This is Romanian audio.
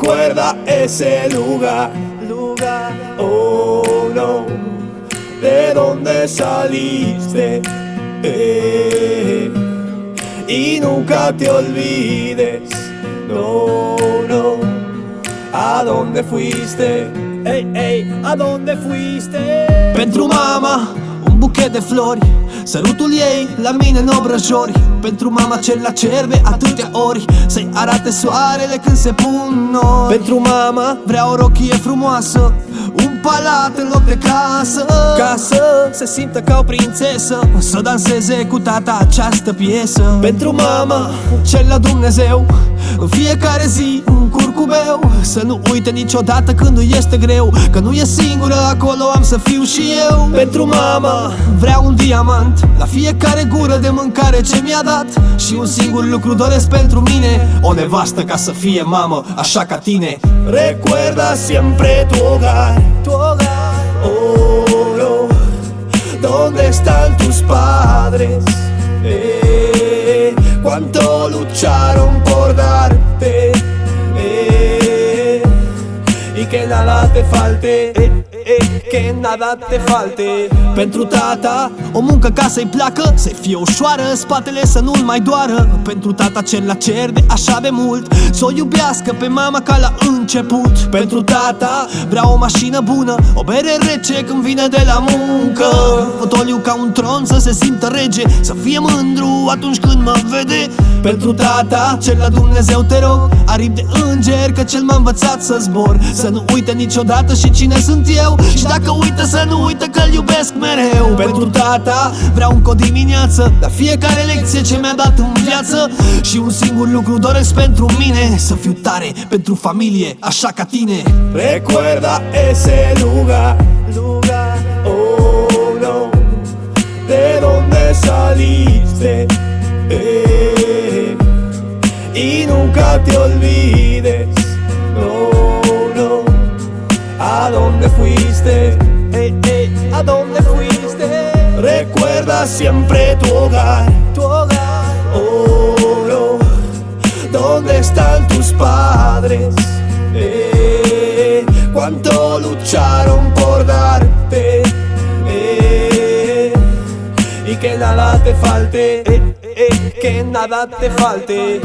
Recuerda ese lugar, lugar, oh no, de donde saliste. eh, y nunca te olvides, no, no, a dónde fuiste. Ey, ey, a dónde fuiste. Pentru mama, buchet de flori. Sărutul ei la mine în obrăjori. Pentru mama cel la cer de atâtea ori. Să-i arate soarele când se pun nori Pentru mama, Vreau o rochie frumoasă. Un palat în loc de casă. Ca să se simtă ca o prințesă. Să danseze cu tata această piesă. Pentru mama, cel la Dumnezeu În fiecare zi un curcubeu Să nu uite niciodată când nu este greu Că nu e singură acolo am să fiu și eu. Pentru mama, Vreau un diamant la fiecare gură de mâncare ce mi-a dat. Și un singur lucru doresc pentru mine O nevastă ca să fie mamă, așa ca tine. Recuerda siempre tu hogar, tu hogar, oh no, ¿dónde están tus padres? Eh, cuánto lucharon por darte, que nada te falte, eh, eh, que nada te falte. Pentru tata, o muncă ca să-i placă Să fie ușoară, spatele să nu-l mai doară. Pentru tata cel la cer de așa de mult Să o iubească pe mama ca la început. Pentru tata, vreau o mașină bună O bere rece când vine de la muncă. Fotoliu ca un tron să se simtă rege Să fie mândru atunci când mă vede. Pentru tata, cel la Dumnezeu te rog Aripi de înger că cel m-a învățat să zbor. Să nu uite niciodată și cine sunt eu Și dacă uită să nu uită că-l iubesc mereu. Pentru tata vreau încă o dimineață La fiecare lecție ce mi-a dat în viață. Și un singur lucru doresc pentru mine Să fiu tare pentru familie, așa ca tine. Recuerda ese lugar, lugar, oh no, de donde saliste, eh, y nunca te olvides, Siempre tu hogar, tu hogar, no, ¿Dónde están tus padres? Eh, ¿Cuánto lucharon por darte? Eh, y que nada te falte, eh, que nada te falte.